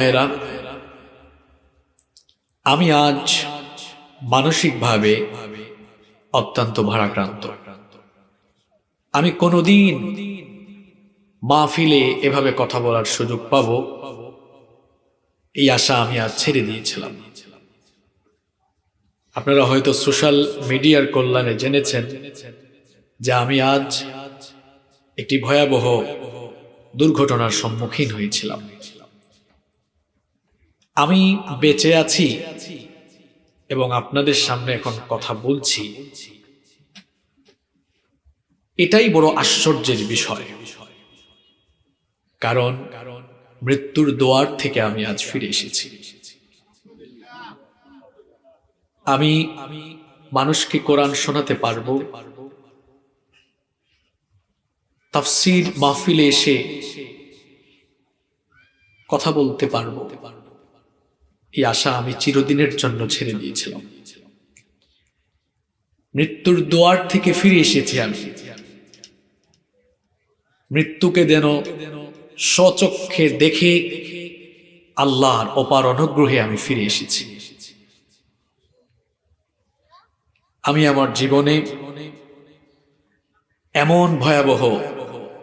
ভাইয়েরা, আমি আজ মানসিকভাবে অত্যন্ত ভারাক্রান্ত। আমি কোনোদিন মাহফিলে এভাবে কথা বলার সুযোগ পাব, এই আশা আমি আজ ছেড়ে দিয়েছিলাম। আপনারা হয়তো সোশ্যাল মিডিয়ার কল্যাণে জেনেছেন যে আমি আজ একটি ভয়াবহ দুর্ঘটনার সম্মুখীন হয়েছিলাম। আমি বেঁচে আছি এবং আপনাদের সামনে এখন কথা বলছি। এটাই বড় আশ্চর্যের বিষয়। কারণ মৃত্যুর দোয়ার থেকে আমি আজ ফিরে এসেছি। আমি মানুষকে কোরআন শোনাতে পারব। তাফসির মাহফিলে এসে কথা বলতে পারব। এই আশা আমি চিরদিনের জন্য ছেড়ে দিয়েছিলাম। মৃত্যুর দোয়ার থেকে ফিরে এসেছি আমি। মৃত্যুকে যেন স্বচক্ষে দেখে আল্লাহর অপার অনুগ্রহে আমি ফিরে এসেছি। আমি আমার জীবনে এমন ভয়াবহ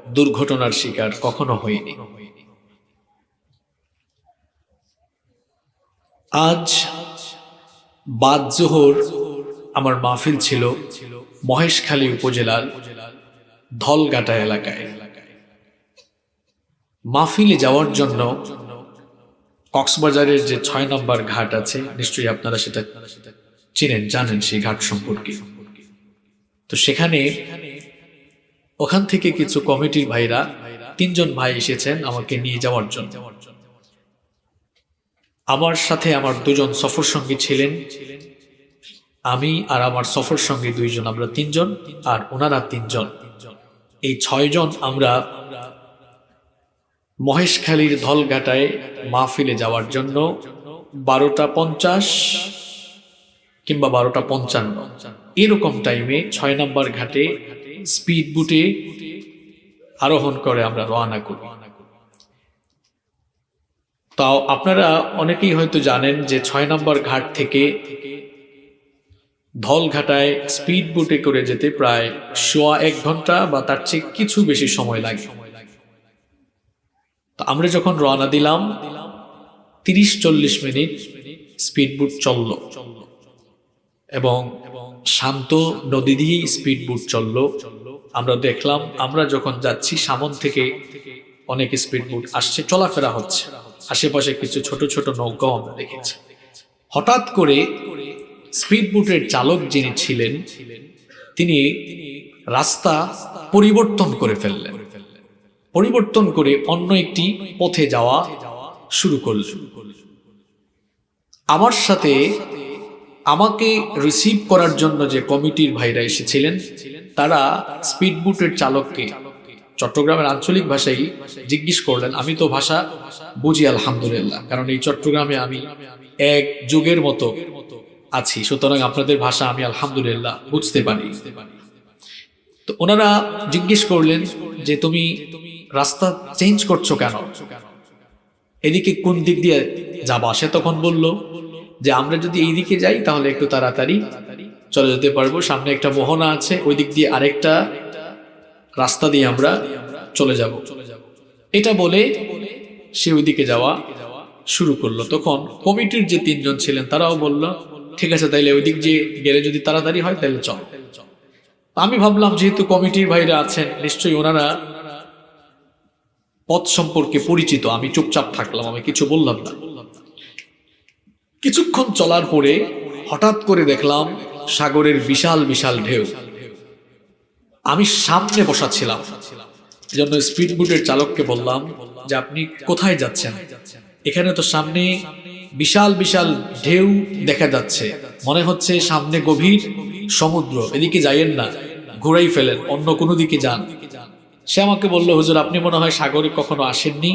দুর্ঘটনার শিকার কখনো হইনি। আজ বাদ জোহর আমার মাহফিল ছিল মহেশখালী উপজেলার ধলগাটা এলাকায়। মাহফিলে যাওয়ার জন্য কক্সবাজারের যে ছয় নম্বর ঘাট আছে, নিশ্চয়ই আপনারা সেটা চিনেন, জানেন সেই ঘাট সম্পর্কে। তো সেখানে ওখান থেকে কিছু কমিটির ভাইরা, তিনজন ভাই এসেছেন আমাকে নিয়ে যাওয়ার জন্য। আমার সাথে আমার দুজন সফর সঙ্গী ছিলেন। আমি আর আমার সফর সঙ্গী দুইজন, আমরা তিনজন আর ওনারা তিনজন। এই ছয়জন আমরা মহেশখালীর ধলঘাটায় মাহফিলে যাওয়ার জন্য বারোটা পঞ্চাশ কিংবা বারোটা পঞ্চান্ন। এরকম টাইমে ছয় নম্বর ঘাটে স্পিড বুটে আরোহণ করে আমরা রওনা করি। তাও আপনারা অনেকেই হয়তো জানেন যে ছয় নম্বর ঘাট থেকে ধলঘাটায় স্পিড বুটে করে যেতে প্রায় সোয়া এক ঘণ্টা বা তার চেয়ে কিছু বেশি সময় লাগে। আমরা যখন রওনা দিলাম, তিরিশ চল্লিশ মিনিট স্পিড বুট চলল এবং শান্ত নদী দিয়েই স্পিড বুট চলল। আমরা দেখলাম, আমরা যখন যাচ্ছি, সামন থেকে অনেক স্পিড বুট আসছে, চলাফেরা হচ্ছে। আশেপাশে কিছু ছোট ছোট নৌকাও আমরা দেখেছি। হঠাৎ করে স্পিড বুটের চালক যিনি ছিলেন, তিনি রাস্তা পরিবর্তন করে ফেললেন। পরিবর্তন করে অন্য একটি পথে যাওয়া শুরু করলেন। আমার সাথে আমাকে রিসিভ করার জন্য যে কমিটির ভাইরা এসেছিলেন, তারা স্পিড বুটের চালককে চট্টগ্রামের আঞ্চলিক ভাষাই জিজ্ঞেস করলেন, আমি তো ভাষা বুঝি, আলহামদুলিল্লাহ। কারণ এই চট্টগ্রামে আমি এক যুগের মতো আছি। সুতরাং আপনাদের ভাষা আমি, আলহামদুলিল্লাহ, বুঝতে পারি। তো ওনারা জিজ্ঞেস করলেন যে, তুমি রাস্তা চেঞ্জ করছ কেন? এদিকে কোন দিক দিয়ে যাবা? সে তখন বলল যে, আমরা যদি এই দিকে যাই, তাহলে একটু তাড়াতাড়ি চলে যেতে পারব। সামনে একটা মোহনা আছে, ওই দিক দিয়ে আরেকটা রাস্তা দিয়ে আমরা চলে যাব। এটা বলে সে ওইদিকে যাওয়া শুরু করল। তখন কমিটির যে তিনজন ছিলেন, তারাও বলল, ঠিক আছে, তাইলে ওই দিক দিয়ে গেলে যদি তাড়াতাড়ি হয় তাহলে চল। আমি ভাবলাম, যেহেতু কমিটির ভাইরা আছেন, নিশ্চয়ই ওনারা পথ সম্পর্কে পরিচিত। আমি চুপচাপ থাকলাম, আমি কিছু বললাম না। কিছুক্ষণ চলার পরে হঠাৎ করে দেখলাম সাগরের বিশাল বিশাল ঢেউ। আমি সামনে বসা ছিলাম জন্য স্পিড বুটের চালককে বললাম যে, আপনি কোথায় যাচ্ছেন? এখানে তো সামনে বিশাল বিশাল ঢেউ দেখা যাচ্ছে। মনে হচ্ছে সামনে গভীর সমুদ্র। এদিকে যাইয়েন না, ঘুরাই ফেলেন, অন্য কোনো দিকে যান। সে আমাকে বলল, হুজুর, আপনি মনে হয় সাগরে কখনো আসেননি?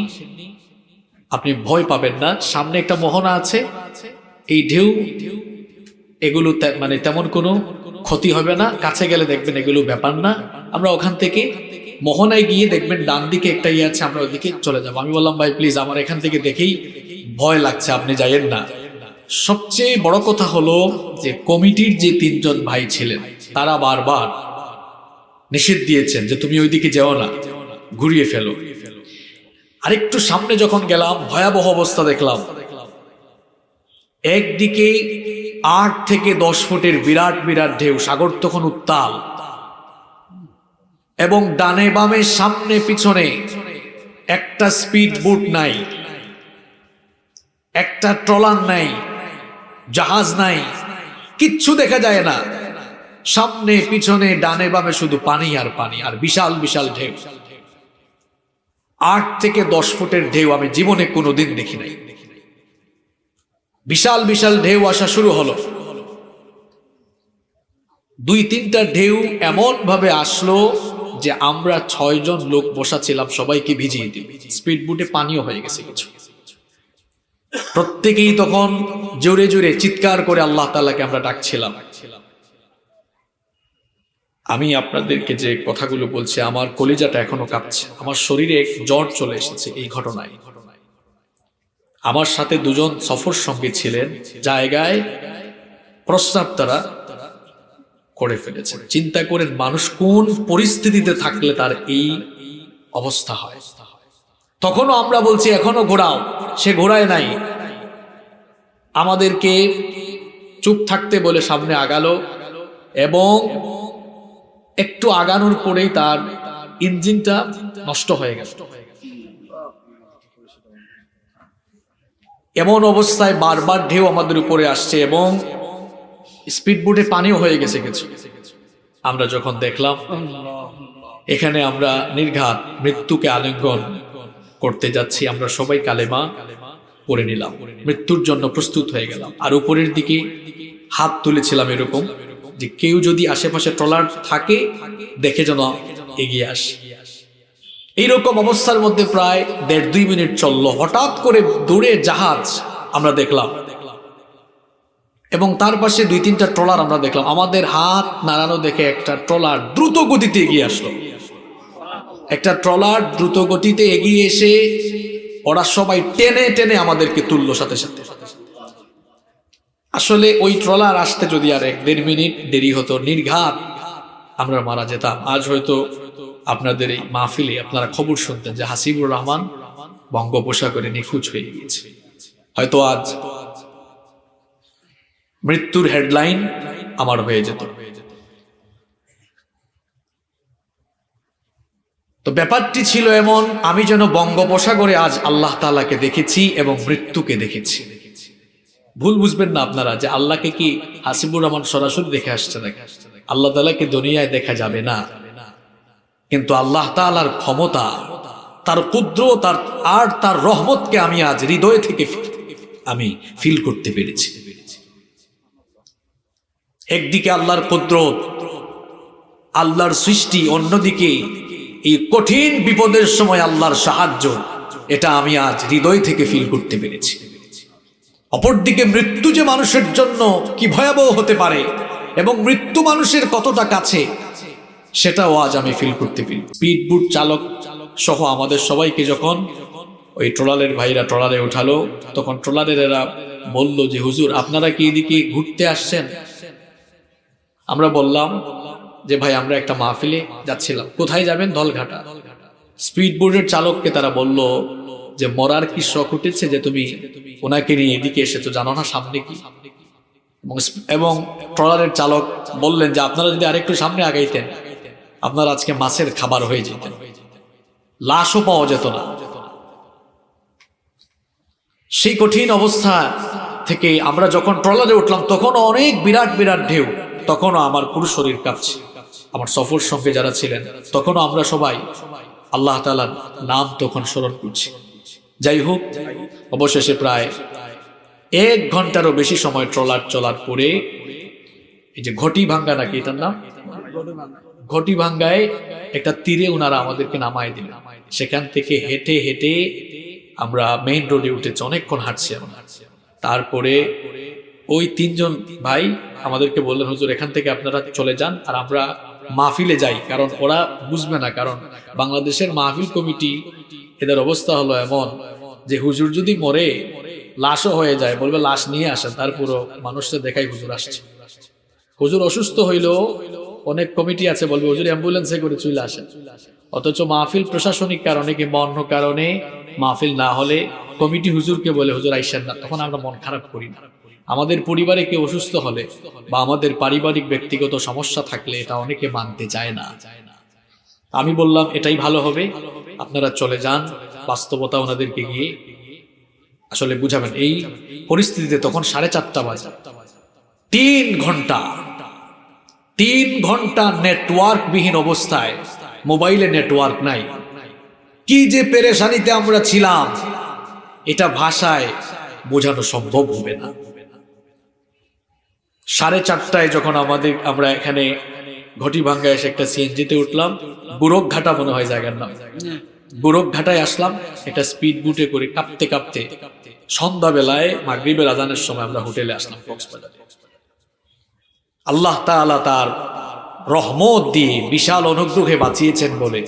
আপনি ভয় পাবেন না, সামনে একটা মোহনা আছে। এই ঢেউ, এগুলো মানে তেমন কোনো ক্ষতি হবে না, কাছে গেলে দেখবেন এগুলো ব্যাপার না। আমরা ওখান থেকে মোহনায় গিয়ে দেখবেন ডান দিকে একটা ইয়ে আছে, আমরা ওদিকে চলে যাব। আমি বললাম, ভাই প্লিজ আমার এখান থেকে দেখেই ভয় লাগছে, আপনি যাইয়েন না। সবচেয়ে বড় কথা হলো যে কমিটির যে তিনজন ভাই ছিলেন, তারা বারবার নিষেধ দিয়েছেন যে তুমি ওইদিকে যেও না, ঘুরিয়ে ফেলো। আরেকটু সামনে যখন গেলাম, ভয়াবহ অবস্থা দেখলাম। একদিকে আট থেকে দশ ফুটের বিরাট বিরাট ঢেউ, সাগর তখন উত্তাল। এবং ডানে বামে, সামনে পিছনে একটা স্পিড বুট নাই, একটা ট্রলার নাই, জাহাজ নাই, কিচ্ছু দেখা যায় না। সামনে, পিছনে, ডানে বামে শুধু পানি আর পানি, আর বিশাল বিশাল ঢেউ। আট থেকে দশ ফুটের ঢেউ আমি জীবনে কোনোদিন দেখি নাই। বিশাল বিশাল ঢেউ আসা শুরু হলো। দুই, তিনটা ঢেউ এমন ভাবে আসলো যে আমরা ছয়জন লোক বসা ছিলাম সবাইকে ভিজিয়ে। দিল স্পিড বুটে পানিও হয়ে গেছে কিছু। প্রত্যেকেই তখন জোরে জোরে চিৎকার করে আল্লাহ তালাকে আমরা ডাকছিলাম। আমি আপনাদেরকে যে কথাগুলো বলছি, আমার কলিজাটা এখনও কাঁপছে। আমার শরীরে জ্বর চলে এসেছে এই ঘটনায়। আমার সাথে দুজন সফর সঙ্গী ছিলেন, জায়গায় প্রস্তাব তারা করে ফেলেছে। চিন্তা করেন মানুষ কোন পরিস্থিতিতে থাকলে তার এই অবস্থা হয়। তখনও আমরা বলছি, এখনও ঘোরাও, সে ঘোরায় নাই। আমাদেরকে চুপ থাকতে বলে সামনে আগালো এবং একটু আগানোর পরেই তার ইঞ্জিনটা নষ্ট হয়ে গেল। এমন অবস্থায় বারবার ঢেউ আমাদের উপরে আসছে এবং স্পিড বোটে পানিও হয়ে গেছে কিছু। আমরা যখন দেখলাম, এখানে আমরা নির্ঘাত মৃত্যুকে আলিঙ্গন করতে যাচ্ছি, আমরা সবাই কালেমা পড়ে নিলাম। মৃত্যুর জন্য প্রস্তুত হয়ে গেলাম। আর উপরের দিকে হাত তুলেছিলাম এরকম যে কেউ যদি আশেপাশে ট্রলার থাকে, দেখে যেন এগিয়ে আসে। এইরকম অবস্থার মধ্যে প্রায় দেড় দুই মিনিট চলল। হঠাৎ করে দূরে জাহাজ আমরা দেখলাম। এবং তার পাশে দুই তিনটা ট্রলার আমরা দেখলাম। আমাদের হাত নাড়ানো দেখে একটা ট্রলার দ্রুত গতিতে এগিয়ে আসলো। একটা ট্রলার দ্রুত গতিতে এগিয়ে এসে ওরা সবাই টেনে টেনে আমাদেরকে তুললো সাথে সাথে। আসলে ওই ট্রলার আসতে যদি আর এক দেড় মিনিট দেরি হতো, নির্ঘাত আমরা মারা যেতাম। আজ হয়তো আপনাদের এই মাহফিলে আপনারা খবর শুনতেন যে হাসিবুর রহমান বঙ্গোপসাগরে নিখোঁজ হয়ে গিয়েছে। হয়তো আজ মৃত্যুর হেডলাইন আমার হয়ে যেত। তো ব্যাপারটি ছিল এমন, আমি যেন বঙ্গোপসাগরে আজ আল্লাহ তালাকে দেখেছি এবং মৃত্যুকে দেখেছি। ভুল বুঝবেন না আপনারা যে আল্লাহকে কি হাসিবুর রহমান সরাসরি দেখে আসছে নাকি? আল্লাহ তালাকে দুনিয়ায় দেখা যাবে না। কিন্তু আল্লাহ তালার ক্ষমতা, তার ক্ষুদ্র তার আর তার রহমতকে আমি আজ হৃদয় থেকে আমি ফিল করতে পেরেছি। একদিকে আল্লাহর কুদরত, আল্লাহর সৃষ্টি, অন্যদিকে এই কঠিন বিপদের সময় আল্লাহর সাহায্য, এটা আমি আজ হৃদয় থেকে ফিল করতে পেরেছি। অপরদিকে মৃত্যু যে মানুষের জন্য কি ভয়াবহ হতে পারে এবং মৃত্যু মানুষের কতটা কাছে সেটাও আজ আমি ফিল করতে পারি স্পিড বুট চালক সহ আমাদের সবাইকে যখন ওই ট্রলারের ভাইরা ট্রলারে উঠালো, তখন ট্রলারের এরা বলল যে, হুজুর, আপনারা কি এদিকে ঘুরতে আসছেন? আমরা বললাম যে, ভাই, আমরা একটা মাহফিলে যাচ্ছিলাম। কোথায় যাবেন? দলঘাটা। স্পিড বোর্ডের চালককে তারা বলল যে, মরার কি শখ উঠেছে যে, তুমি ওনাকে নিয়ে এদিকে এসেছ? জানো না সামনে কি? এবং ট্রলারের চালক বললেন যে, আপনারা যদি আরেকটু সামনে আগাইতেন। আপনার আজকে মাছের খাবার হয়ে যেতেন লাশও পাওয়া যেত না। সেই কঠিন অবস্থা থেকে আমরা যখন ট্রলারে উঠলাম, তখন অনেক বিরাট বিরাট ঢেউ। তখনও আমার পুরো শরীর কাঁপছে। আমার সফর সঙ্গে যারা ছিলেন, তখনও আমরা সবাই আল্লাহ তালার নাম তখন স্মরণ করছি। যাই হোক, অবশেষে প্রায় এক ঘন্টারও বেশি সময় ট্রলার চলার পরে এই যে ঘটি ভাঙ্গা নাকি এটার নাম? ঘটি ভাঙ্গায় একটা তীরে ওনারা আমাদেরকে নামায় দিলেন। সেখান থেকে হেঁটে হেঁটে আমরা মেইন রোডে উঠেছি, অনেকক্ষণ হাঁটছি আমরা। তারপরে ওই তিনজন ভাই আমাদেরকে বললেন, হুজুর, এখান থেকে আপনারা চলে যান আর আমরা মাহফিলে যাই। কারণ ওরা বুঝবে না, কারণ বাংলাদেশের মাহফিল কমিটি এদের অবস্থা হলো এমন যে হুজুর যদি মরে, লাশও হয়ে যায়, বলবে লাশ নিয়ে আসেন তার পুরো মানুষটা দেখাই হুজুর আসছে। হুজুর অসুস্থ হইলেও অনেক কমিটি আছে, বলবে, হুজুর, অ্যাম্বুলেন্সে করে চলে আসেন। অথচ মাহফিল প্রশাসনিক কারণে কিংবা অন্য কারণে মাহফিল না হলে কমিটি হুজুরকে বলে, হুজুর, আইসেন না। তখন আমরা মন খারাপ করি না। আমাদের পরিবারে কেউ অসুস্থ হলে বা আমাদের পারিবারিক ব্যক্তিগত সমস্যা থাকলে এটা অনেকে মানতে চায় না। আমি বললাম, এটাই ভালো হবে। আপনারা চলে যান। বাস্তবতা ওনাদেরকে গিয়ে আসলে বুঝাবেন। এই পরিস্থিতিতে তখন সাড়ে চারটা বাজে। তিন ঘণ্টা তিন ঘণ্টা নেটওয়ার্ক বিহীন অবস্থায় মোবাইলে নেটওয়ার্ক নাই। কি যে পেরেশানিতে আমরা ছিলাম, এটা ভাষায় বোঝানো সম্ভব হবে না। সাড়ে চারটায় যখন আমাদের, আমরা এখানে ঘটি ভাঙ্গা এসে একটা সিএনজিতে উঠলাম বুরক ঘাটা মনে হয় জায়গার নাম। বুরক ঘাটায় আসলাম, একটা স্পিড বুটে করে কাঁপতে কাঁপতে সন্ধ্যাবেলায় মাগরিবের আজানের সময় আমরা হোটেলে আসলাম কক্সবাজারে। আল্লাহ তাআলা তার রহমত দিয়ে বিশাল অনুগ্রহে বাঁচিয়েছেন বলে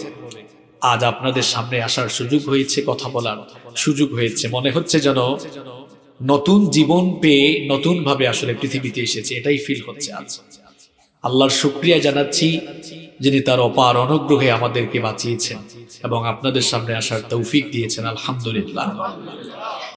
আজ আপনাদের সামনে আসার সুযোগ হয়েছে কথা বলার সুযোগ হয়েছে। মনে হচ্ছে যেন নতুন জীবন পেয়ে নতুন ভাবে আসলে পৃথিবীতে এসেছে, এটাই ফিল হচ্ছে আজ। আল্লাহর শুক্রিয়া জানাচ্ছি যিনি তার অপার অনুগ্রহে আমাদেরকে বাঁচিয়েছেন এবং আপনাদের সামনে আসার তৌফিক দিয়েছেন, আলহামদুলিল্লাহ।